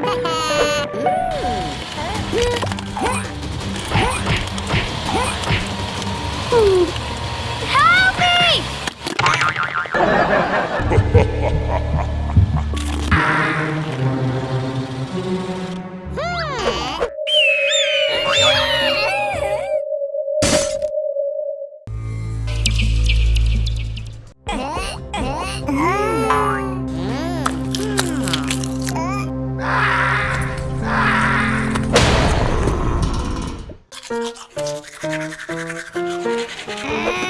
Help me! えー